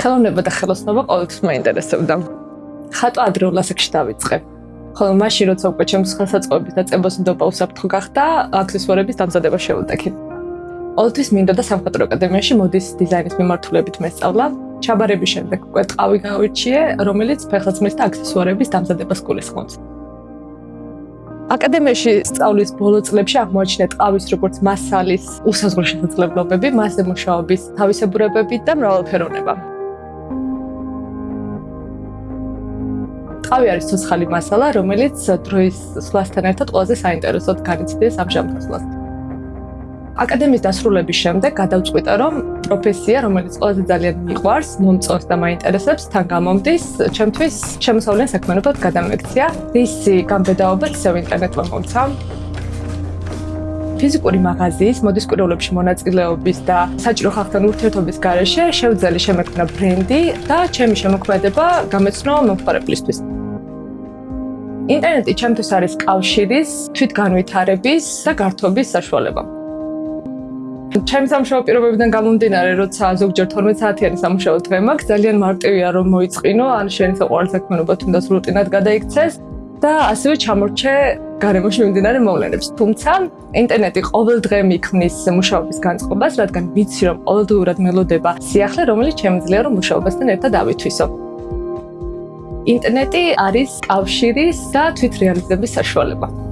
ხელოვნება და ხელოსნობა ყოველთვის მაინტერესებდა. ხატვა ადრეულ ასაკში დავიწყე. ხოლო მაშინ როცა უკვე ჩემს ხელსაწყოების დაწებას ნდობა უსაფრთხო გახდა, აქსესუარების დამზადება შეუტექი. ყოველთვის მინდოდა სამხატვრო აკადემიაში მოდის დიზაინის მიმართულებით მესწავლა. ჩაბარების შემდეგ უკვე ტყავი გავირჩიე, რომელიც ფეხსაცმლის და აქსესუარების დამზადებას გულისხმობს. აკადემიაში სწავლის ბოლო წლებში აღმოაჩინე ტყავის როგორც მასალის უსაზღვრო შესაძლებლობები, მასზე მუშაობის თავისებურებები და მრავალფეროვნება. ტყავი არის ცოცხალი მასალა, რომელიც დროის სვლასთან ერთად ყველაზე საინტერესოდ განიცდის ამჟამად. აკადემიის დასრულების შემდეგ გადავწყვიტე, რომ პროფესია, რომელიც ყველაზე ძალიან მიყვარს, მომწონს და მაინტერესებს, თან გამომდის, ჩემთვის შემოსავლიან საქმიანობად გადამექცია. ისი გამბედაობა ისევ ინტერნეტმა მომცა. ფიზიკური მაღაზიის მოდის კვირეულებში მონაწილეობის და საჭირო ხალხთან ურთიერთობის გარეშე შევძელი შემექმნა ბრენდი და ჩემი შემოქმედება გამეცნო მომხმარებლისთვის. ინტერნეტი ჩემთვის არის კავშირის, თვითგანვითარების და გართობის საშუალება. ჩემს სამშობლო პირობებიდან გამომდინარე, როცა ზოგჯერ 12 საათიანი სამუშაო დღე მაქვს, ძალიან მარტივია რომ მოიწყინო, ან შენი საყვარელი საქმიანობა თუნდაც რუტინად გადაიქცეს და ასევე ჩამორჩე გარემოში მიმდინარე მოვლენებს. თუმცა ინტერნეტი ყოველ დღე მიქმნის მუშაობის განწყობას, რადგან ვიცი რომ ყოველდღურად მელოდება სიახლე, რომელიც შემიძლია რომ მუშაობასთან ერთად ავითვისო. ინტერნეტი არის კავშირის და თვითრეალიზების საშუალება.